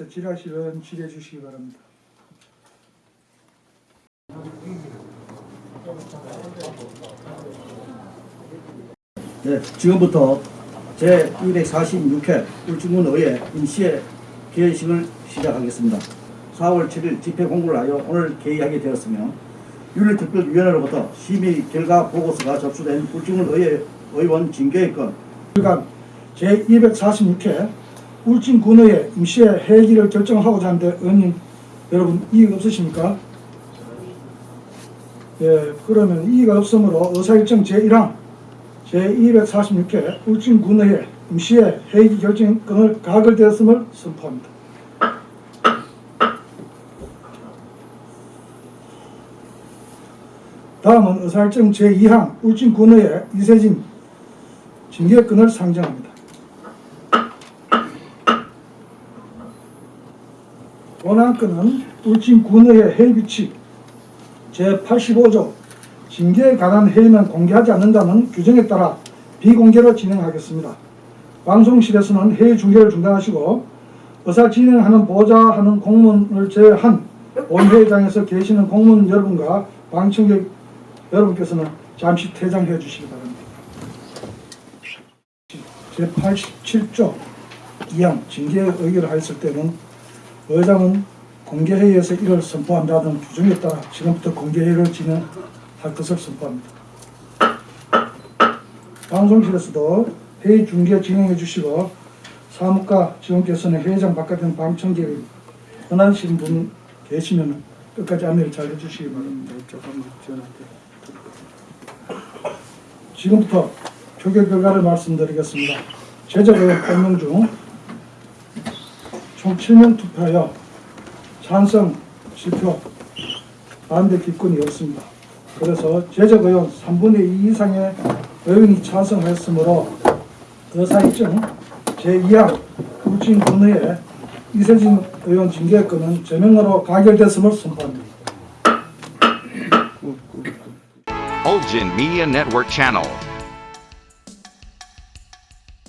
자, 질의하시면 질의해 주시기 바랍니다. 네, 지금부터 제246회 울진군 의회 임시회 개회식을 시작하겠습니다. 4월 7일 집회 공고를 하여 오늘 개의하게 되었으며 윤리특별위원회로부터 심의 결과 보고서가 접수된 울진군 의회 의원 징계의 건 그간 제246회 울진 군의회 임시회 회기를 결정하고자 하는데 의원님 여러분 이의가 없으십니까? 예, 그러면 이의가 없으므로 의사일정 제1항 제246회 울진군의회 임시회 회기 결정권을 가결되었음을 선포합니다. 다음은 의사일정 제2항 울진군의회 이세진 징계권을 상정합니다. 원안건은 울진군의회 회의규칙 제85조 징계에 관한 회의는 공개하지 않는다는 규정에 따라 비공개로 진행하겠습니다. 방송실에서는 회의 중계를 중단하시고 의사 진행하는 보좌하는 공무원을 제외한 본회의장에서 계시는 공무원 여러분과 방청객 여러분께서는 잠시 퇴장해 주시기 바랍니다. 제87조 2항 징계 의결을 하였을 때는 의장은 공개회의에서 이를 선포한다는 규정에 따라 지금부터 공개회의를 진행할 것을 선포합니다. 방송실에서도 회의 중계 진행해 주시고 사무과 직원께서는 회의장 바깥에 방청객이 권한신 분 계시면 끝까지 안내를 잘 해주시기 바랍니다. 조금만 지원할게요. 지금부터 표결 결과를 말씀드리겠습니다. 제적의원 8명 중 총 7명 투표하여 찬성 7표, 반대 기권이 없습니다. 그래서 제적 의원 3분의 2 이상의 의원이 찬성하였으므로 의사일정 제2항 울진 군의회 이세진 의원 징계권은 제명으로 가결됐음을 선포합니다.